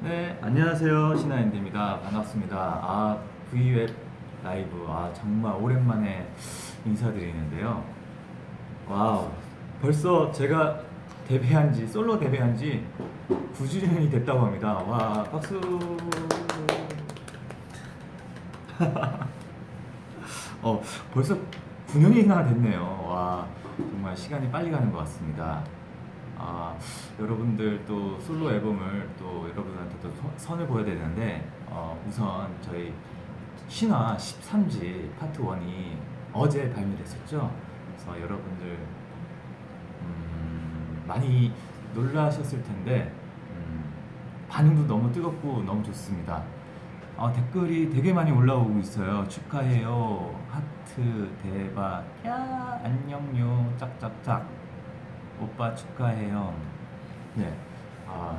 네, 안녕하세요. 신화 앤디입니다. 반갑습니다. 아, V앱 라이브. 아, 정말 오랜만에 인사드리는데요. wow. 벌써 제가 데뷔한 지, 솔로 데뷔한 지 9주년이 됐다고 합니다. 와, 박수. 어, 벌써 9년이나 됐네요. 와, 정말 시간이 빨리 가는 것 같습니다. 아, 여러분들 또 솔로 앨범을 또 여러분한테 또 서- 선을 보여야 되는데, 어, 우선 저희 신화 13집 파트 1이 어제 발매됐었죠. 그래서 여러분들, 음, 많이 놀라셨을 텐데, 음, 반응도 너무 뜨겁고 너무 좋습니다. 아, 댓글이 되게 많이 올라오고 있어요. 축하해요. 하트, 대박. 야, 안녕요. 짝짝짝. 오빠 축하해요. 네. 아,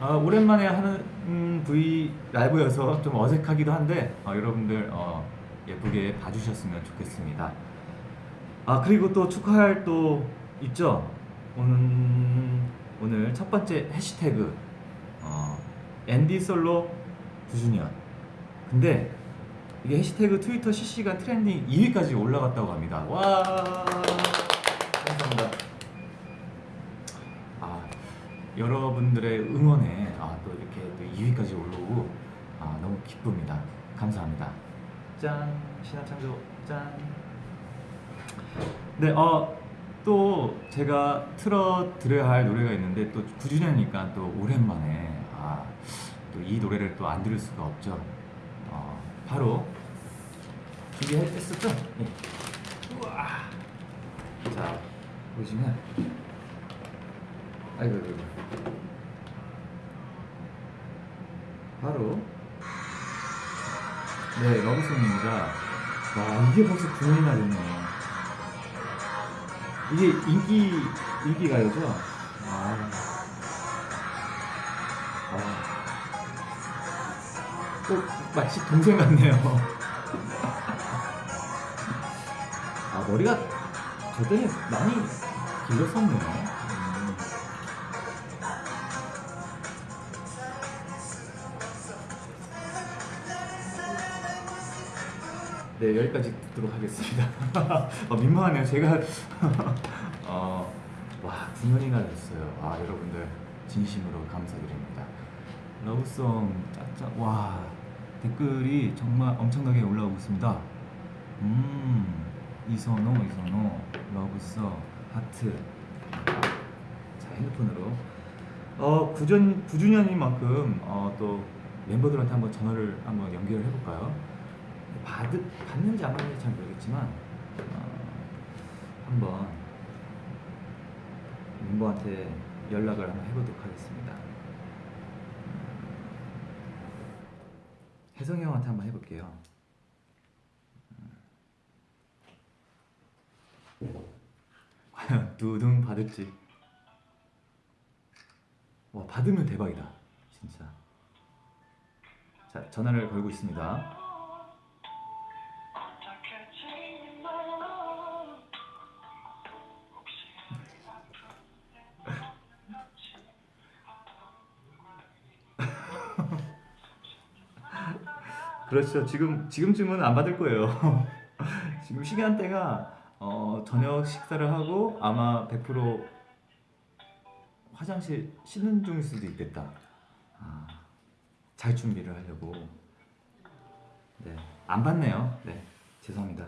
아, 오랜만에 하는 음, V 라이브여서 좀 어색하기도 한데, 어, 여러분들 어, 예쁘게 봐주셨으면 좋겠습니다. 아, 그리고 또 축하할 또 있죠? 오늘, 오늘 첫 번째 해시태그, 어, 앤디 솔로 9주년. 근데 이게 해시태그 트위터 실시간 트렌딩 2위까지 올라갔다고 합니다. 와, 감사합니다. 아, 여러분들의 응원에 아, 또 이렇게 또 2위까지 올라오고 아, 너무 기쁩니다. 감사합니다. 짠, 신화창조 짠. 네, 어, 또 제가 틀어 드려야 할 노래가 있는데 또 9주년이니까 또 오랜만에 아, 또 이 노래를 또 안 들을 수가 없죠. 어, 바로 준비했었죠? 네. 우와. 자, 보시면 아이고, 아이고. 바로 네, 러브송입니다. 와, 이게 벌써 9년이나 됐네요. 이게 인기 인기 가요죠? 아. 아. 또 마치 동생 같네요. 아, 머리가 저 때는 많이 길었었네요. 네, 여기까지 듣도록 하겠습니다. 어, 민망하네요. 제가 어, 와, 9년이나 됐어요. 아, 여러분들 진심으로 감사드립니다. 러브송 짝짝 와 댓글이 정말 엄청나게 올라오고 있습니다. 음 이선호 이선호 러브송 하트 자 핸드폰으로 어 9전 9주년인 만큼 어 또 멤버들한테 한번 전화를 한번 연결을 해볼까요? 받 받는지 안 받는지 잘 모르겠지만 어, 한번 멤버한테 연락을 한번 해보도록 하겠습니다. 혜성이 형한테 한번 해볼게요. 과연 두둥 받을지. 와 받으면 대박이다, 진짜. 자 전화를 걸고 있습니다. 그렇죠. 지금 지금쯤은 안 받을 거예요. 지금 시간대가 어, 저녁 식사를 하고 아마 100% 화장실 씻는 중일 수도 있겠다. 아, 잘 준비를 하려고. 네, 안 받네요. 네, 죄송합니다.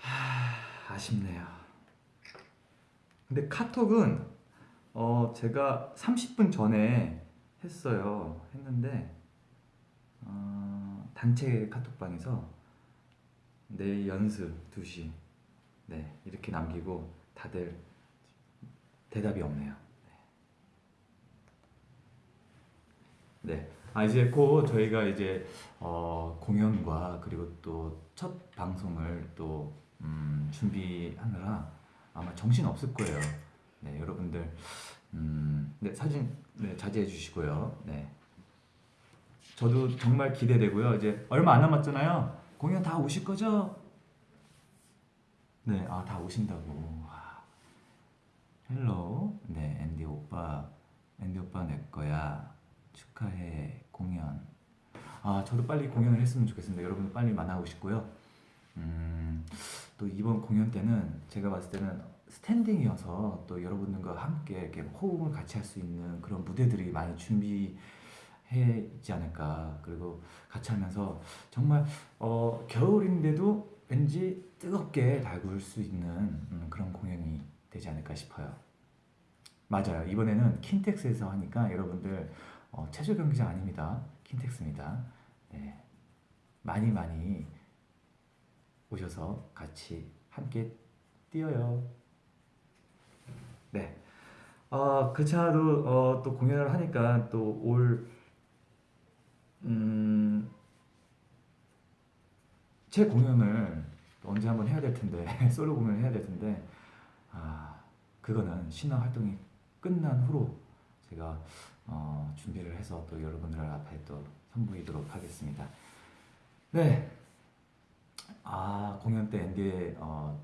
하, 아쉽네요. 근데 카톡은 어, 제가 30분 전에 했어요. 했는데 어, 단체 카톡방에서 내일 연습 2시 네 이렇게 남기고 다들 대답이 없네요. 네. 네. 아 이제 곧 저희가 이제 어, 공연과 그리고 또 첫 방송을 또 음, 준비하느라 아마 정신 없을 거예요. 네, 여러분들 음, 네, 사진 네, 자제해 주시고요. 네. 저도 정말 기대되고요. 이제 얼마 안 남았잖아요. 공연 다 오실 거죠? 네, 아, 다 오신다고. 와. hello. 네, 앤디 오빠. 앤디 오빠 내 거야. 축하해 공연. 아 저도 빨리 공연을 했으면 좋겠습니다. 여러분 빨리 만나고 싶고요. 음, 또 이번 공연 때는 제가 봤을 때는 스탠딩이어서 또 여러분들과 함께 이렇게 호흡을 같이 할 수 있는 그런 무대들이 많이 준비 해 있지 않을까. 그리고 같이 하면서 정말 어, 겨울인데도 왠지 뜨겁게 달굴 수 있는 음, 그런 공연이 되지 않을까 싶어요. 맞아요. 이번에는 킨텍스에서 하니까 여러분들 어, 체조 경기장 아닙니다. 킨텍스입니다. 네. 많이 많이 오셔서 같이 함께 뛰어요. 네. 어, 그 차도 어, 또 공연을 하니까 또올 음, 제 공연을 또 언제 한번 해야 될 텐데 솔로 공연을 해야 될 텐데 아 그거는 신화 활동이 끝난 후로 제가 어, 준비를 해서 또 여러분들 앞에 또 선보이도록 하겠습니다. 네. 아 공연 때 앤디의 어,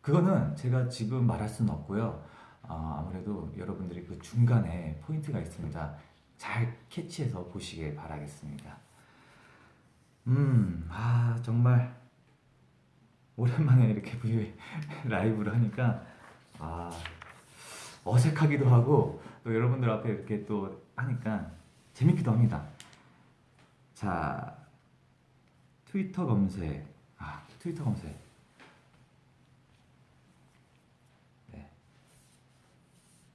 그거는 제가 지금 말할 수는 없고요. 어, 아무래도 여러분들이 그 중간에 포인트가 있습니다. 잘 캐치해서 보시길 바라겠습니다. 음, 아 정말 오랜만에 이렇게 V 라이브를 하니까 아 어색하기도 하고 또 여러분들 앞에 이렇게 또 하니까 재밌기도 합니다. 자 트위터 검색 아 트위터 검색 네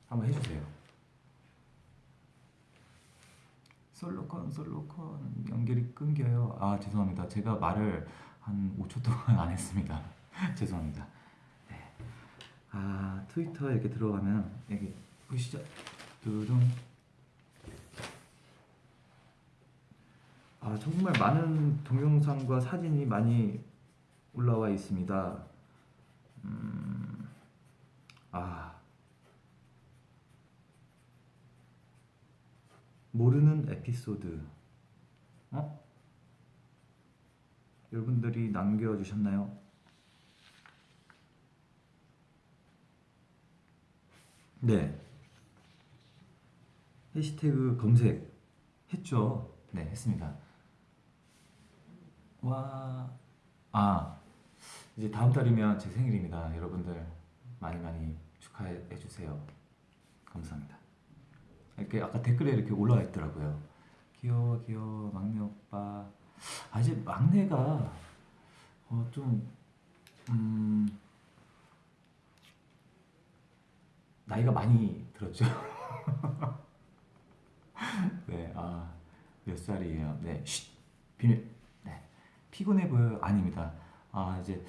한번 해주세요. 솔로콘 솔로콘 연결이 끊겨요. 아 죄송합니다. 제가 말을 한 5초 동안 안 했습니다. 죄송합니다. 네. 아 트위터 이렇게 들어가면 여기 보시죠. 두둥. 아 정말 많은 동영상과 사진이 많이 올라와 있습니다. 음, 아 모르는 에피소드. 어? 여러분들이 남겨주셨나요? 네. 해시태그 검색 했죠. 네, 했습니다. 와, 아, 이제 다음 달이면 제 생일입니다. 여러분들 많이 많이 축하해 주세요. 감사합니다. 이렇게 아까 댓글에 이렇게 올라와 있더라고요. 귀여워, 귀여워, 막내 오빠. 아직 막내가 어, 좀 음, 나이가 많이 들었죠. 네, 아, 몇 살이에요? 네, 쉿, 비밀. 네, 피곤해 보여요? 아닙니다. 아, 이제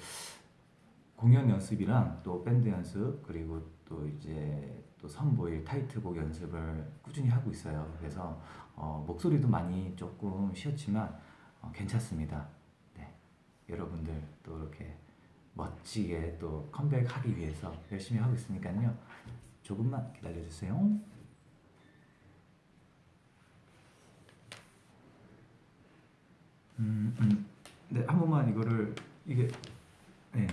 공연 연습이랑 또 밴드 연습 그리고 또 이제 또 선보일 타이틀곡 연습을 꾸준히 하고 있어요. 그래서 어, 목소리도 많이 조금 쉬었지만 어, 괜찮습니다. 네, 여러분들 또 이렇게 멋지게 또 컴백하기 위해서 열심히 하고 있으니까요. 조금만 기다려 주세요. 음, 음. 네, 한 번만 이거를 이게 네,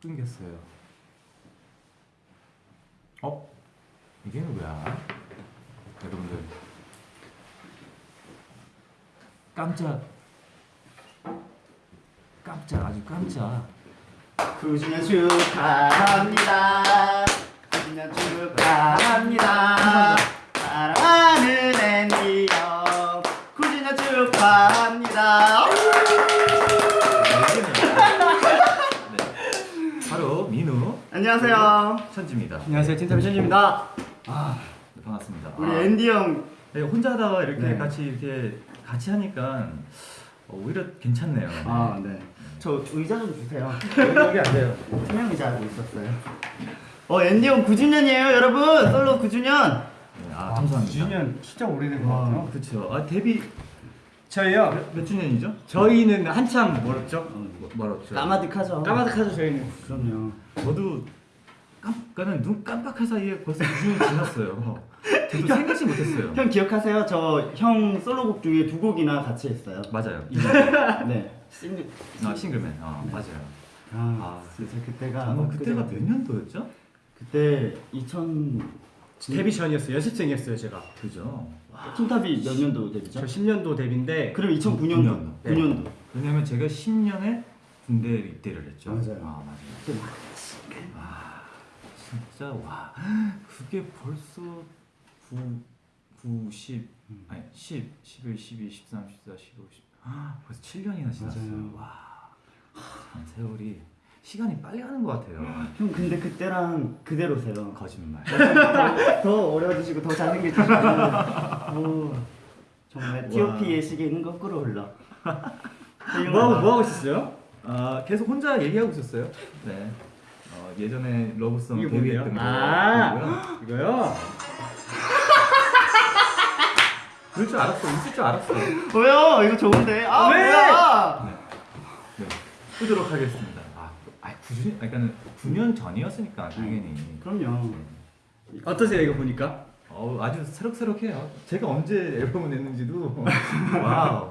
끊겼어요. 어? 이게 누구야? 여러분들 깜짝 깜짝 아주 깜짝 9주년 축하합니다. 9주년 축하합니다. 사랑하는 앤디 형. 9주년 축하합니다. 네. 바로 민우 안녕하세요. 천지입니다. 안녕하세요. 틴탑의 천지입니다. 아, 네, 반갑습니다. 우리 아, 앤디 형. 네, 혼자 하다가 이렇게 네. 같이 이렇게 같이 하니까 어, 오히려 괜찮네요. 아, 네. 저 의자 좀 주세요. 여기 안 돼요. 투명 의자 하고 있었어요. 어, 앤디 형 9주년이에요, 여러분. 솔로 9주년. 네, 아, 감사합니다. 9주년 진짜 오래된 것 아, 같아요. 그렇죠. 아, 데뷔 저희요. 몇, 몇 주년이죠? 저희는 한참 멀었죠. 뭐, 멀었죠. 까마득하죠. 까마득하죠 저희는. 그럼요. 저도 깜깜은 눈 깜빡할 사이에 벌써 2주년이 지났어요. 저도 생각지 못했어요. 형 기억하세요? 저 형 솔로곡 중에 두 곡이나 같이 했어요. 맞아요. 네. 싱글. 아, 싱글맨. 아, 맞아요. 아, 진짜 그때가 어, 그때가 몇 년도였죠? 그때 2000 데뷔 전이었어요. 연습생이었어요, 제가. 그죠? 킹탑이 몇 년도 데뷔죠? 저 10년도 데뷔인데 그럼 2009년도. 네. 9년도. 왜냐면 제가 10년에 군대 입대를 했죠. 맞아요. 아, 맞아요. 아, 진짜 와. 그게 벌써 9 9 10 아니 10 11 12 13 14 15 10 아, 벌써 7년이나 지났어요. 맞아요. 와. 참 세월이 시간이 빨리 가는 것 같아요. 형 근데 그때랑 그대로세요. 거짓말. 더, 더 어려지시고 더 잘생겨지시고. 오, 정말 T.O.P의 시계는 거꾸로 흘러. 뭐 하고 뭐 하고 있었어요? 아 계속 혼자 얘기하고 있었어요. 네. 어, 예전에 러브송? 데뷔했던 거. 아. 이거요? 그럴 줄 알았어. 있을 줄 알았어. 뭐야? 이거 좋은데? 아 왜? 뭐야? 네. 끄도록 하겠습니다. 아, 아 9년, 그러니까는 9년 전이었으니까 당연히. 그럼요. 어떠세요, 이거 보니까? 어, 아주 새록새록해요. 제가 언제 앨범을 냈는지도 와우.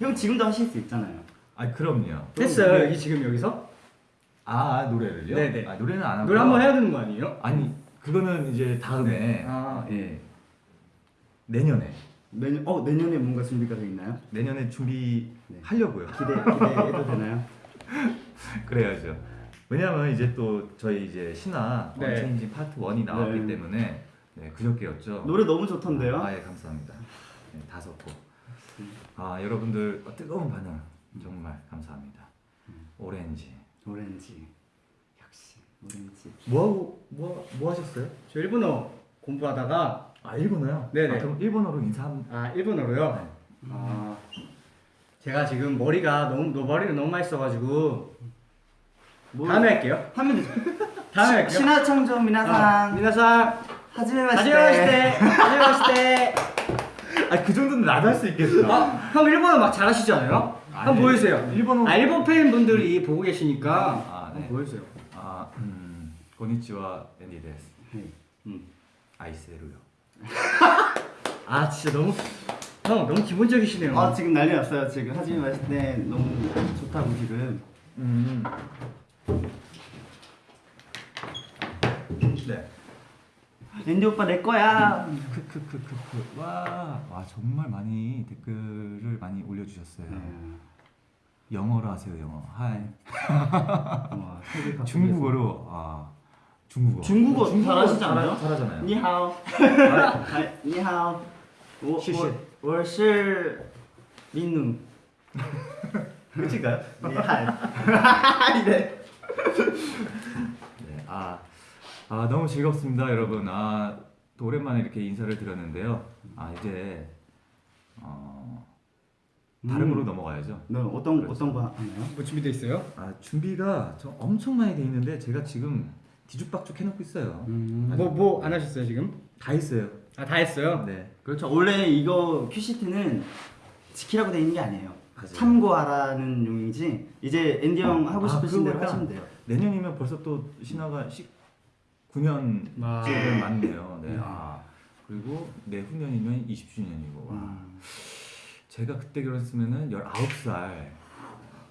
형 지금도 하실 수 있잖아요. 아 그럼요. 했어요, 여기 지금 여기서? 아 노래를요? 네네. 아, 노래는 안 하고. 노래 한번 해야 되는 거 아니에요? 아니 그거는 이제 다음에. 아. 예. 내년에. 내년 어 내년에 뭔가 준비가 돼 있나요? 내년에 준비하려고요. 기대 기대해도 되나요? 그래야죠. 왜냐면 이제 또 저희 이제 신화 네. Unchanging Part 1이 나왔기 네. 때문에 네, 그저께였죠. 노래 너무 좋던데요? 아, 예, 감사합니다. 네, 다섯 곡. 아, 여러분들 뜨거운 반응 정말 감사합니다. 오렌지. 오렌지 역시 오렌지. 뭐 하고 뭐, 뭐 하셨어요? 저 일본어 공부하다가 아, 일본어요? 네네. 아, 그럼 일본어로 인사 한 아, 일본어로요? 네. 아, 제가 지금 머리가 너무 너 머리를 너무 많이 써가지고 뭐 다음에 할게요. 하면 되죠. 다음에 할게요. 신화청정 아, 미나상 미나상 하지메 하지메 마시테 하지메 마시테 아, 그 정도는 나도 할 수 있겠어. 아, 형 일본어 막 잘하시지 않아요? 아니, 한번 보여주세요. 일본어- 아, 일본 팬분들이 보고 계시니까 아, 한번 네. 보여주세요. 아, 음. 고니치와 앤디 데스. 음. 아이스에루요. 아, 진짜 너무 형 너무 기본적이시네요. 아 지금 난리 났어요. 지금 하지메 마시테 너무 좋다고 지금. 음. 네. 앤디 오빠 내 거야. 크크크크크. 와, 와 정말 많이 댓글을 많이 올려주셨어요. 네. 영어로 하세요, 영어. 하이. 와. 중국어로 아 중국어. 중국어 잘하시지 않아요? 잘하잖아요. 니하오. 아, 니하오. 我是 민누. 끝인가요? 니하이. 이래. 네. 아, 아 너무 즐겁습니다, 여러분. 아, 또 오랜만에 이렇게 인사를 드렸는데요. 아 이제 어, 다른 음. 거로 넘어가야죠. 너 어떤 어떤 거 하나요? 뭐 준비돼 있어요? 아 준비가 저 엄청 많이 돼 있는데 제가 지금 뒤죽박죽 해놓고 있어요. 음. 뭐뭐 안 하셨어요 지금? 다 있어요. 아, 다 했어요. 네. 그렇죠. 원래 이거 큐시트는 지키라고 돼 있는 게 아니에요. 맞아요. 참고하라는 용이지. 이제 앤디 형 하고 아, 싶으신 대로 그거구나. 하시면 돼요. 내년이면 벌써 또 신화가 19년 아. 째를 맞네요. 네. 음. 아, 그리고 내후년이면 20주년이고. 와. 음. 제가 그때 결혼했으면은 19살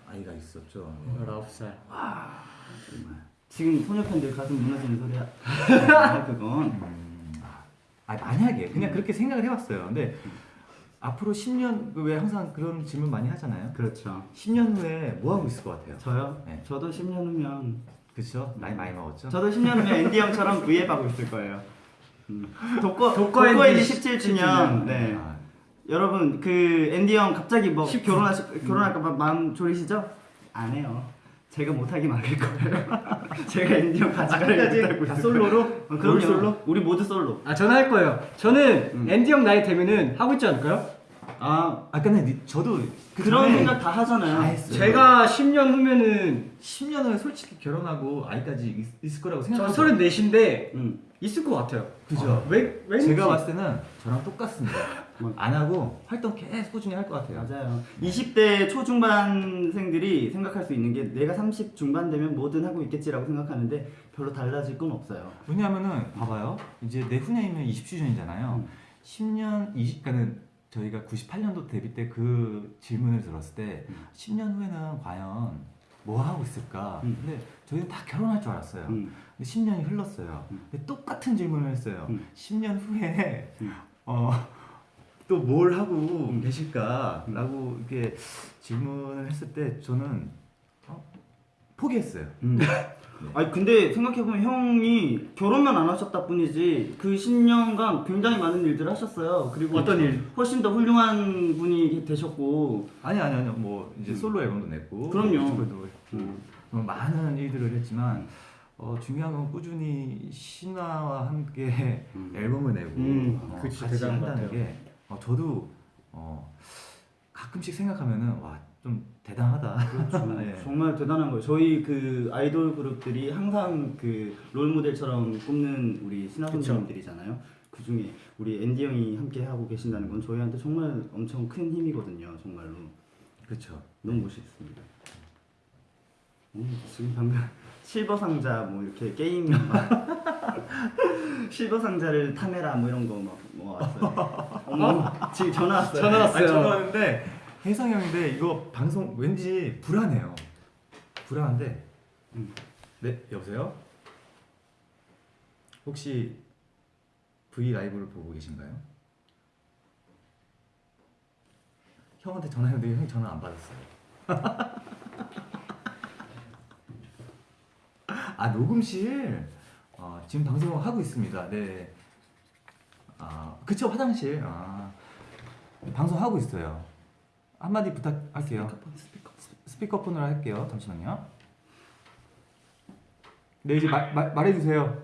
아이가 있었죠. 네. 19살. 정말. 지금 소녀 팬들 가슴 무너지는 소리 하 그건. 음, 아, 만약에 그냥 그렇게 생각을 해봤어요. 근데 앞으로 10년 그왜 항상 그런 질문 많이 하잖아요. 그렇죠. 10년 후에 뭐 하고 있을 것 같아요? 저요? 네. 저도 10년 후면 그렇죠? 나이 많이 먹었죠? 저도 10년 후면 앤디 형처럼 V앱 하고 있을 거예요. 음. 독거 독거 앤디 앤디 17주년. 네. 아, 여러분 그 앤디 형 갑자기 뭐 19. 결혼하시 결혼할까 봐 마음 졸이시죠? 안 해요. 제가 못하게 막을 거예요. 제가 앤디 형 가져가려고 다 있을 솔로로? 어, 그럼요. 올 솔로? 우리 모두 솔로. 아, 저는 할 거예요. 저는 음. 앤디 형 나이 되면은 하고 있지 않을까요? 아 아까 는 저도 그 그런 전에 생각 다 하잖아요. 다 했어요. 제가 10년 후면은 10년 후에 솔직히 결혼하고 아이까지 있, 있을 거라고 저 생각해요. 34인데 음. 있을 것 같아요. 그죠? 아, 왜 왠지 제가 봤을 때는 저랑 똑같습니다. 뭐. 안 하고 활동 계속 꾸준히 할 것 같아요. 맞아요. 20대 초중반생들이 생각할 수 있는 게 내가 30 중반 되면 뭐든 하고 있겠지라고 생각하는데 별로 달라질 건 없어요. 왜냐하면은 봐봐요. 이제 내 후년이면 20주년이잖아요. 음. 10년 20 그러니까는 저희가 98년도 데뷔 때 그 질문을 들었을 때 음. 10년 후에는 과연 뭐 하고 있을까? 음. 근데 저희는 다 결혼할 줄 알았어요. 음. 근데 10년이 흘렀어요. 음. 근데 똑같은 질문을 했어요. 음. 10년 후에 음. 어, 또 뭘 하고 음. 계실까라고 이렇게 질문을 했을 때 저는 어, 포기했어요. 음. 아니 근데 생각해보면 형이 결혼만 안 하셨다 뿐이지 그 10년간 굉장히 많은 일들을 하셨어요. 그리고 어떤 일? 훨씬 더 훌륭한 분이 되셨고 아니 아니 아니 뭐 이제 음. 솔로 앨범도 냈고 그럼요. 했고 음. 뭐 많은 일들을 했지만 어, 중요한 건 꾸준히 신화와 함께 음. 앨범을 내고 음, 어, 그거 진짜 같이 한다는. 게 어, 저도 어, 가끔씩 생각하면은 와 좀 대단하다. 그렇죠. 예. 정말 대단한 거예요. 저희 그 아이돌 그룹들이 항상 그 롤 모델처럼 꼽는 우리 신화 그쵸. 선생님들이잖아요. 그 중에 우리 앤디 형이 함께 하고 계신다는 건 저희한테 정말 엄청 큰 힘이거든요. 정말로 그렇죠. 너무 멋있습니다. 음, 지금 방금 실버 상자 뭐 이렇게 게임 막 실버 상자를 탐해라 뭐 이런 거막 뭐 왔어요. 어머 지금 전화 왔어요. 전화 왔어요. 아니, 전화 왔는데 혜성 형인데 이거 방송 왠지 불안해요. 불안한데. 음. 네 여보세요. 혹시 V 라이브를 보고 계신가요? 형한테 전화했는데 형이 전화 안 받았어요. 아 녹음실 어, 지금 방송 하고 있습니다. 네. 아 그쵸 화장실. 아 방송 하고 있어요. 한마디 부탁할게요. 스피커. 스피커폰으로 할게요. 잠시만요. 네 이제 말, 말 말해주세요.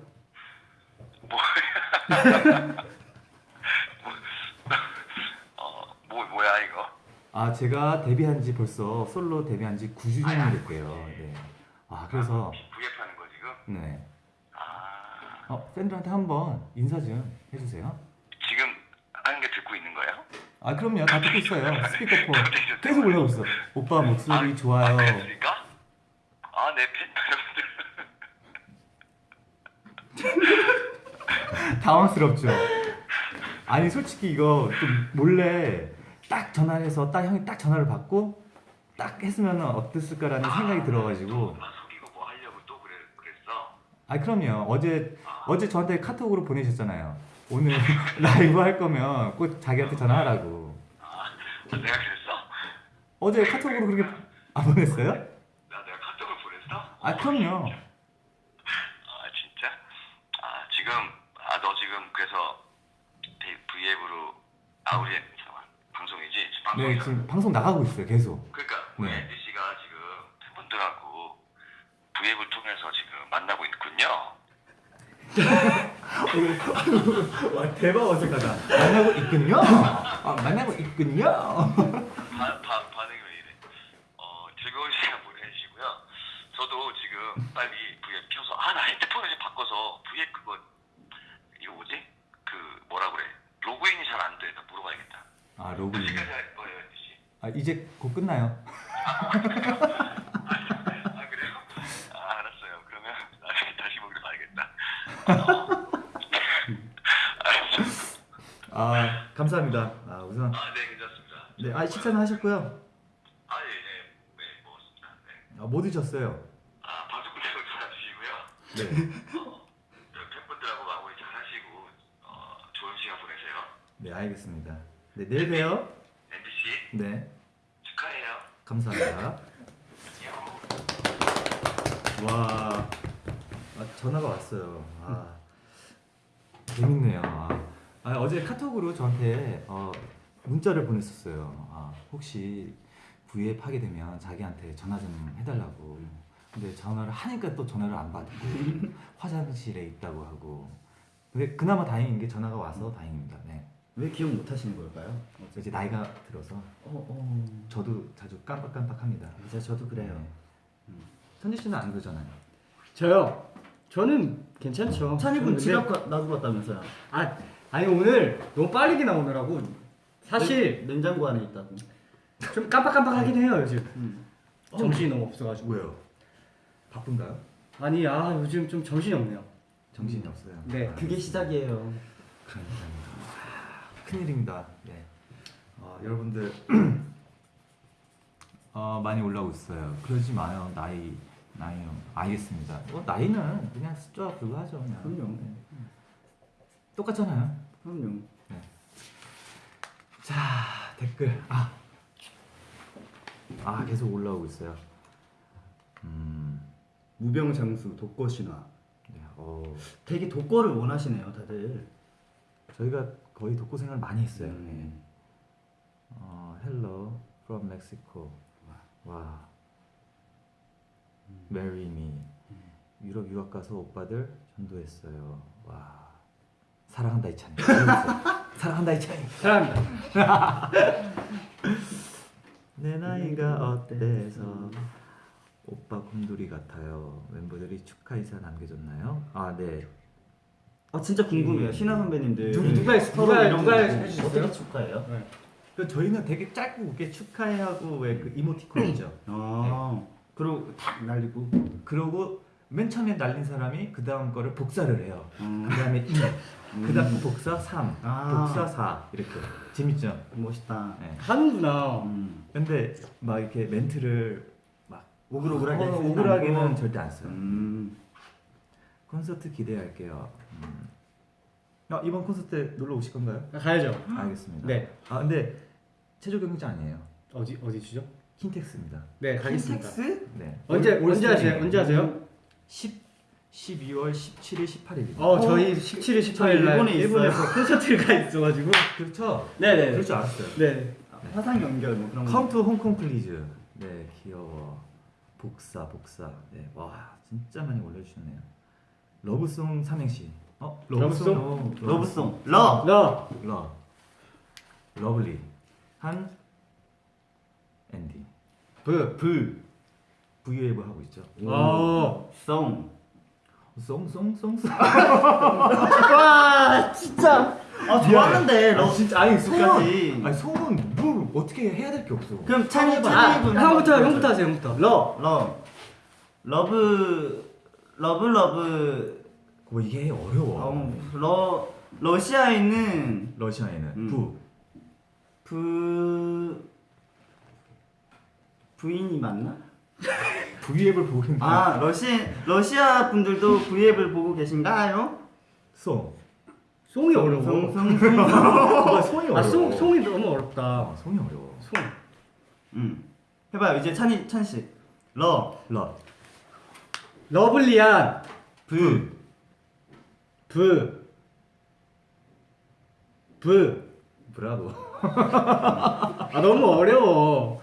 어, 뭐 뭐야 이거? 아 제가 데뷔한 지 벌써 솔로 데뷔한 지 9주년이 됐대요. 네. 아 그래서 구입하는 거 지금? 네. 아, 어 팬들한테 한번 인사 좀 해주세요. 지금 하는 게 듣고 있는 거예요? 아 그럼요 다 듣고 있어요. 스피커폰 계속 올라오고 있어. 오빠 목소리 좋아요. 아? 아, 내팬 여러분들. 당황스럽죠. 아니 솔직히 이거 좀 몰래 딱 전화해서 딱 형이 딱 전화를 받고 딱 했으면 어땠을까라는 생각이 들어가지고 아, 속이고 뭐? 아 그럼요 어제 어제 저한테 카톡으로 보내셨잖아요. 오늘 라이브 할 거면 꼭 자기한테 전화하라고. 아, 내가 그랬어? 어제 카톡으로 그렇게 안 보냈어요? 나 내가 카톡을 보냈어? 아 그럼요. 아, 진짜? 아, 지금 아, 너 지금 그래서 V앱으로 아우리 방송이지? 네. 지금 방송 나가고 있어요 계속. 그러니까 우리 네. 앤디 씨가 지금 팬분들하고 V앱을 통해서 지금 만나고 있군요. 와 대박 어색하다. 만나고 있군요. 아 만나고 있군요. 바, 바, 반응이 왜 이래? 어, 즐거운 시간 보내시고요. 저도 지금 빨리 V앱 켜서 아 나 핸드폰을 좀 바꿔서 V앱 그거 이거 뭐지? 그 뭐라 그래? 로그인이 잘 안 돼. 나 물어봐야겠다. 아 로그인. 언제까지 할 거예요, 씨? 아 이제 곧 끝나요. 아 그래요? 아 알았어요. 그러면 나중에 다시 보기로 봐야겠다. 어. 알았어. 아 감사합니다. 아 우선 아, 네, 괜찮습니다. 네, 아 식사는 하셨고요. 아, 예, 예. 네, 먹었습니다. 네. 아, 뭐 드셨어요? 아, 방송 끝나고 전화주시고요. 네. 어, 팬분들하고 마무리 잘 하시고, 어, 좋은 시간 보내세요. 네 알겠습니다. 네 내일 봬요. MBC 네 축하해요. 감사합니다. 와 아, 전화가 왔어요. 아 재밌네요. 아, 아, 어제 카톡으로 저한테 어, 문자를 보냈었어요. 아, 혹시 V앱 하게 되면 자기한테 전화 좀 해달라고. 근데 전화를 하니까 또 전화를 안 받고 화장실에 있다고 하고. 근데 그나마 다행인 게 전화가 와서 다행입니다. 네. 왜 기억 못 하시는 걸까요? 이제 나이가 들어서 어, 어. 저도 자주 깜빡깜빡합니다. 이제 저도 그래요. 네. 선지 씨는 안 그러잖아요. 저요. 저는 괜찮죠. 찬이군 근데- 가- 놔두고 왔다면서요? 아 아니 오늘 너무 빠르게 나오느라고 사실 냉- 냉장고 안에 있다고. 좀 깜빡깜빡하긴 해요 요즘. 음. 정신이 너무 없어가지고. 왜요? 바쁜가요? 아니 아 요즘 좀 정신이 없네요. 정신이 없어요. 네, 아, 그게 시작이에요. 그러니까요. 아, 큰일입니다. 네. 어, 여러분들 어, 많이 올라오고 있어요. 그러지 마요. 나이 나이 알겠습니다. 뭐 나이는 그냥 숫자 불과하죠. 그냥. 그럼요. 네. 똑같잖아요. 그럼요. 자 댓글 아. 아 계속 올라오고 있어요. 음. 무병장수 독거신화. 네, 어, 되게 독거를 원하시네요, 다들. 저희가 거의 독고 생활 많이 했어요. 네. 음. 어, hello from Mexico. 와. Marry me. 유럽 유학 가서 오빠들 전도했어요. 와. 사랑한다 이찬이. 사랑한다 이찬이. 사랑합니다. 내 나이가 어때서 오빠 곰돌이 같아요. 멤버들이 축하 인사 남겨줬나요? 아 네. 아 진짜 궁금해요, 신하 선배님들. 누- 누가 누가- 이런 누가 거 해주셨어요? 어떻게 축하해요? 그 저희는 되게 짧고 굵게 축하해 하고 왜 그 이모티콘 있죠. 아, 그리고 탁 날리고. 그러고 맨 처음에 날린 사람이 그 다음 거를 복사를 해요. 음. 그 다음에 2, 그 다음 복사 3, 아. 복사 4 이렇게 재밌죠? 멋있다. 네. 하는구나. 음. 근데 막 이렇게 멘트를 막 오글오글하게 어, 오글하게는. 절대 안 써요. 음. 콘서트 기대할게요. 음. 아, 이번 콘서트 놀러 오실 건가요? 가야죠. 알겠습니다. 네. 아 근데 최종 경기장 아니에요. 어디 어디시죠? 킨텍스입니다. 네, 가겠습니다. 킨텍스? 네. 언제 올- 올 언제 하세요? 언제 하세요? 10 12월 17일 18일입니다. 어, 저희 17일 18일 날 일본에 일본에서 콘서트를 가 있어가지고. 그렇죠. 네, 네. 그럴 줄 알았어요. 네. 화상 연결 뭐 그런 to 홍콩 please. 네, 귀여워. 복사, 복사. 네, 와, 진짜 많이 올려주셨네요. 러브송 삼행시. 어, 러브송? 어, 러브송. 러. 너. 러. lovely. 한 앤디. 브. 불. 브이웨이브 하고 있죠. 어. 송. 송 송 송 송. 와, 진짜. 아 좋았는데 러. 진짜 아니 송은- 아니 송은 뭘 어떻게 해야 될 게 없어. 그럼 찬이 아, 찬이 분 형부터 한번 형부터 하세요. 형부터. 러. 러. love love love 뭐 이게 어려워. 어, 러 러시아에 있는 러시아에는 음. 부. 부 부인이 맞나? 브이앱을 보고 있는 아 러시 러시아 분들도 V앱을 보고 계신가요? 송. 송이 어려워. 송 송 송. 아, 송이 어려워. 아, 송 송이 너무 어렵다. 아, 송이 어려워. 송. 음. 해봐요 이제 찬이 찬 씨. 러 러. lovely한 브. 브. 브. 브라보. 아 너무 어려워.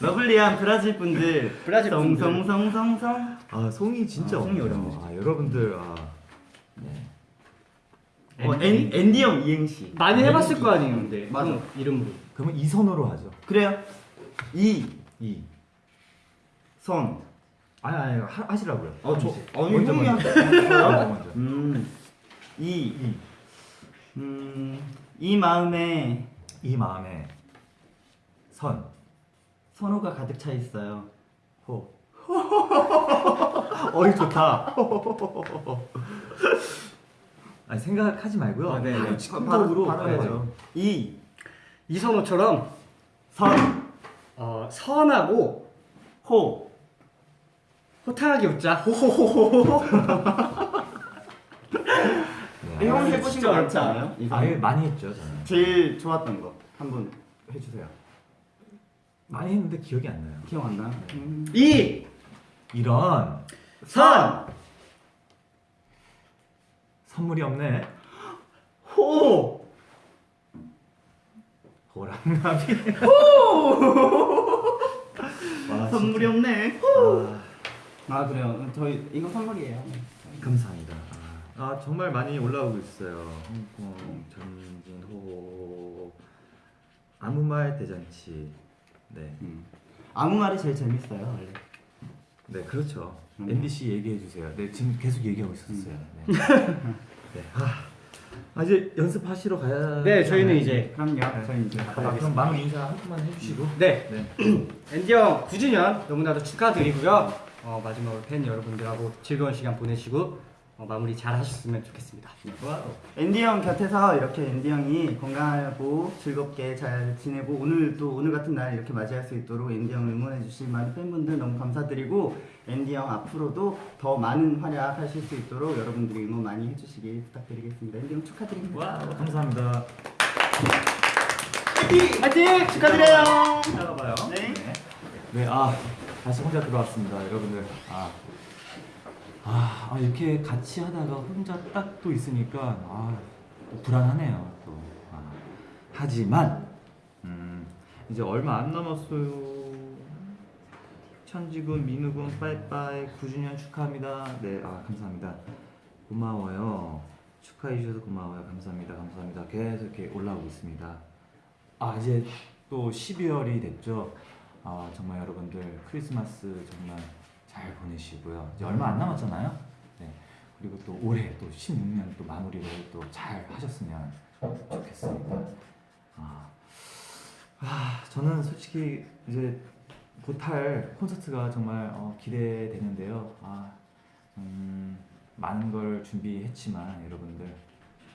lovely한 브라질 분들. 브라질 분들. 송송송송송. 아 송이 진짜 아, 송이. 어렵네. 아 여러분들 아 네. 어, 앤 앤디 형 이행시. 많이 해봤을 거 아니에요, 근데. 맞아. 형 이름으로. 그러면 이선호로 하죠. 그래요. 이 이. 선. 아니 아니 하, 하시라고요. 어, 저- 하시지. 아니, 먼저 형이 먼저. 하세요. 먼저 먼저. 음. 이. 이. 음. 이 마음에 이 마음에 선. 선호가 가득 차 있어요. 호. 어이 좋다. 아니 생각하지 말고요. 아, 네, 네. 바로, 바로 해야죠. 이. 이선호처럼 선. 어, 선하고 호. 호탕하게 웃자. 네. 형 아, 해보신 거 많지 어렵다. 않아요? 아예 선? 많이 했죠 저는. 제일 좋았던 거 한 번 해주세요. 많이 했는데 기억이 안 나요. 기억 안 나? 음. 이. 이런 선. 선물이 없네. 호. 호랑나비. 와, 선물이 없네. 아, 아 그래요. 저희 이거 선물이에요. 감사합니다. 아, 아, 정말 많이 올라오고 있어요. 홍콩 전진호 아무 말 대잔치. 네, 음. 아무 말이 제일 재밌어요. 원래. 네 그렇죠. 음. NBC 얘기해 주세요. 네 지금 계속 얘기하고 있었어요. 네. 네. 아, 아, 이제 연습하시러 가야. 네, 저희는? 이제 그럼요. 저희 이제 아, 그럼 마무 인사 한 번만 해주시고. 네. 네. 앤디 형 9주년 너무나도 축하드리고요. 어, 마지막으로 팬 여러분들하고 즐거운 시간 보내시고 어, 마무리 잘 하셨으면 좋겠습니다. 앤디 형 곁에서 이렇게 앤디 형이 건강하고 즐겁게 잘 지내고 오늘 또 오늘 같은 날 이렇게 맞이할 수 있도록 앤디 형 응원해 주신 많은 팬분들 너무 감사드리고 앤디 형 앞으로도 더 많은 활약 하실 수 있도록 여러분들이 응원 많이 해주시길 부탁드리겠습니다. 앤디 형 축하드립니다. 와 감사합니다. 화이팅! 축하드려요. 이따가 봐요. 네. 네, 아 다시 혼자 들어왔습니다, 여러분들. 아, 아, 아, 이렇게 같이 하다가 혼자 딱 또 있으니까 아, 또 불안하네요. 또. 아, 하지만 음, 이제 얼마 안 남았어요. 천지군, 민우군, 빠이빠이 9주년 축하합니다. 네, 아 감사합니다. 고마워요. 축하해 주셔서 고마워요. 감사합니다. 감사합니다. 계속 이렇게 올라오고 있습니다. 아 이제 또 12월이 됐죠. 아 정말 여러분들 크리스마스 정말 잘 보내시고요. 이제 얼마 안 남았잖아요. 네. 그리고 또 올해 또 16년 또 마무리를 또 잘 하셨으면 좋겠습니다. 아, 아 저는 솔직히 이제 곧할 콘서트가 정말 어, 기대되는데요. 아, 음, 많은 걸 준비했지만 여러분들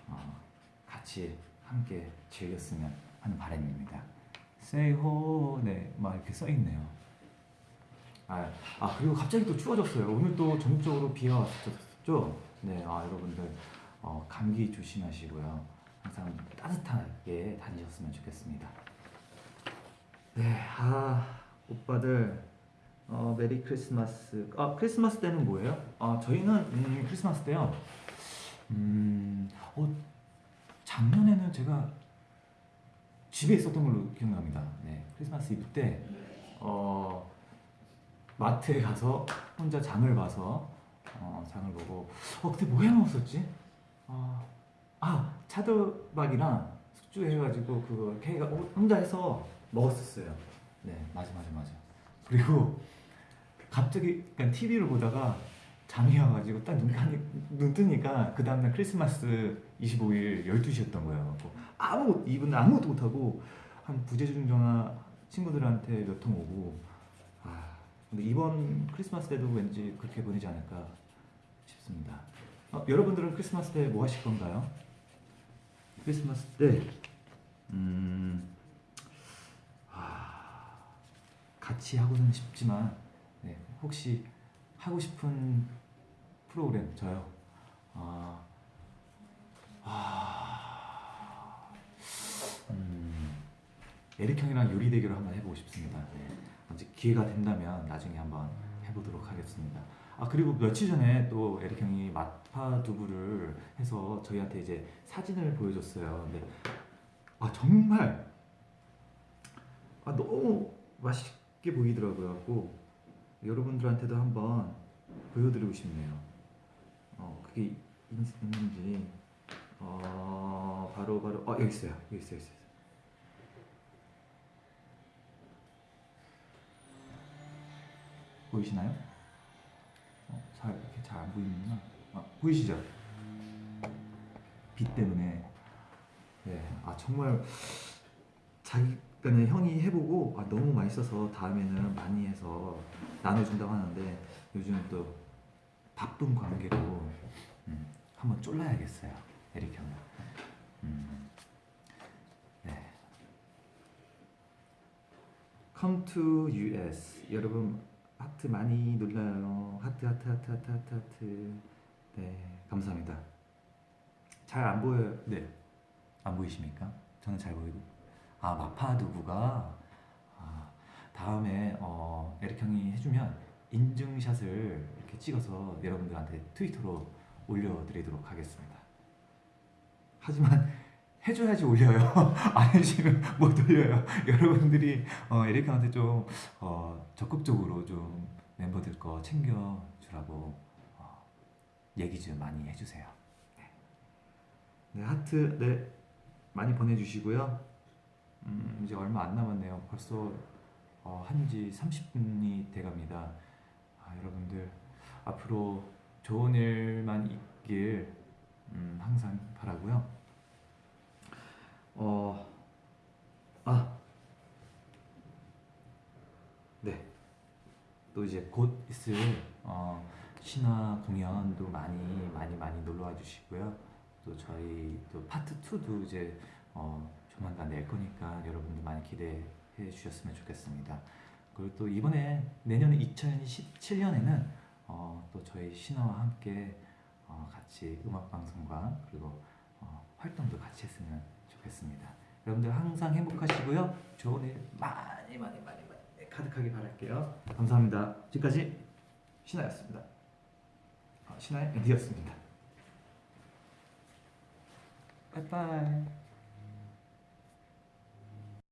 어, 같이 함께 즐겼으면 하는 바람입니다. Say 네, 막 이렇게 써 있네요. 아, 아 그리고 갑자기 또 추워졌어요. 오늘 또 전국적으로 비가 왔었죠. 네, 아 여러분들 어, 감기 조심하시고요. 항상 따뜻하게 다니셨으면 좋겠습니다. 네, 아 오빠들 어, 메리 크리스마스. 아 크리스마스 때는 뭐예요? 아 저희는 음, 크리스마스 때요. 음, 어, 작년에는 제가 집에 있었던 걸로 기억납니다. 네, 크리스마스 이브 때 어, 마트에 가서 혼자 장을 봐서 어, 장을 보고 어 그때 뭐 해 먹었었지? 아, 아 차돌박이랑 숙주 해가지고 그거 케이가 혼자 해서 먹었었어요. 네, 맞아 맞아 맞아. 그리고 갑자기 그냥 TV를 보다가 잠이 와가지고 딱 눈, 뜨니까 그 다음날 크리스마스 25일 12시였던 거예요. 아무것도 이분 아무것도 못하고 한 부재중 전화 친구들한테 몇 통 오고 아 근데 이번 크리스마스 때도 왠지 그렇게 보내지 않을까 싶습니다. 어, 여러분들은 크리스마스 때 뭐 하실 건가요? 크리스마스 때 음, 아, 같이 하고는 싶지만 네, 혹시 하고 싶은 프로그램 저요. 아, 아, 에릭 형이랑 요리 대결을 한번 해보고 싶습니다. 네. 언제 기회가 된다면 나중에 한번 해보도록 하겠습니다. 아 그리고 며칠 전에 또 에릭 형이 마파 두부를 해서 저희한테 이제 사진을 보여줬어요. 근데 아 정말 아 너무 맛있게 보이더라고요. 갖고 여러분들한테도 한번 보여드리고 싶네요. 어 그게 있- 있는지 어 바로 바로 어 여기 있어요. 여기 있어요. 여기 있어요. 보이시나요? 어, 잘 이렇게 잘 안 보이는구나. 아, 보이시죠? 빛 때문에. 네, 아 정말 자기 그냥 형이 해보고 아, 너무 맛있어서 다음에는 많이 해서 나눠준다고 하는데 요즘 또 바쁜 관계로 음, 한번 쫄라야겠어요, 에릭 형은. 음, 네. Come to US 여러분 하트 많이 눌러요. 하트 하트 하트 하트 하트 하트. 네 감사합니다. 잘 안 보여요. 네. 안 보이십니까? 저는 잘 보이고. 아 마파 두부가 아, 다음에 어, 에릭 형이 해주면 인증샷을 이렇게 찍어서 여러분들한테 트위터로 올려드리도록 하겠습니다. 하지만 해줘야지 올려요. 안 해주면 못 올려요. 여러분들이 어, 에릭 형한테 좀 어, 적극적으로 좀 멤버들 거 챙겨주라고 어, 얘기 좀 많이 해주세요. 네. 네, 하트 네 많이 보내주시고요. 음, 이제 얼마 안 남았네요. 벌써 어, 한지 30분이 돼갑니다. 아, 여러분들 앞으로 좋은 일만 있길 음, 항상 바라고요. 어, 아, 네. 또 이제 곧 있을 어, 신화 공연도 많이 많이 많이 놀러 와 주시고요. 또 저희 또 파트 2도 이제 어, 조만간 낼 거니까 여러분들 많이 기대해 주셨으면 좋겠습니다. 그리고 또 이번에 내년에 2017년에는 어, 또 저희 신화와 함께 어, 같이 음악 방송과 그리고 어, 활동도 같이 했으면 좋겠습니다. 여러분들 항상 행복하시고요. 좋은 일 많이 많이 많이 많이 가득하게 바랄게요. 감사합니다. 지금까지 신하였습니다. 어, 신하의 앤디였습니다. 빠이빠이.